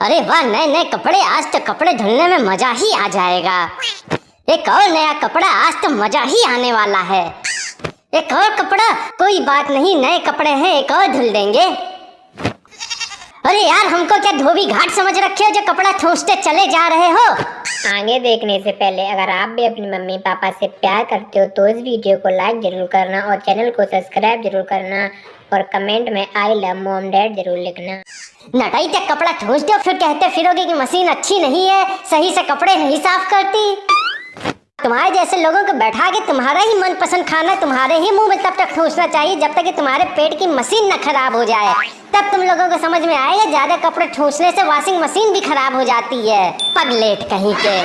अरे वाह नए नए कपड़े, आज तो कपड़े धुलने में मज़ा ही आ जाएगा। एक और नया कपड़ा, आज तो मज़ा ही आने वाला है। एक और कपड़ा, कोई बात नहीं, नए कपड़े हैं, एक और धुल देंगे। अरे यार हमको क्या धोबी घाट समझ रखे हो जो कपड़ा ठूसते चले जा रहे हो? आगे देखने से पहले अगर आप भी अपनी मम्मी पापा से प्यार करते हो तो इस वीडियो को लाइक ज़रूर करना और चैनल को सब्सक्राइब ज़रूर करना और कमेंट में आई लव मोम डैड ज़रूर लिखना। नटाई तक कपड़ा ठूस दो फिर कहते फिरोगे कि मशीन अच्छी नहीं है सही से कपड़े नहीं साफ़ करती। तुम्हारे जैसे लोगों को बैठा के तुम्हारा ही मनपसंद खाना तुम्हारे ही मुँह में तब तक ठूसना चाहिए जब तक कि तुम्हारे पेट की मशीन न खराब हो जाए। तब तुम लोगों को समझ में आएगा, ज़्यादा कपड़े ठूसने से वॉशिंग मशीन भी खराब हो जाती है। पगलेट कहीं के।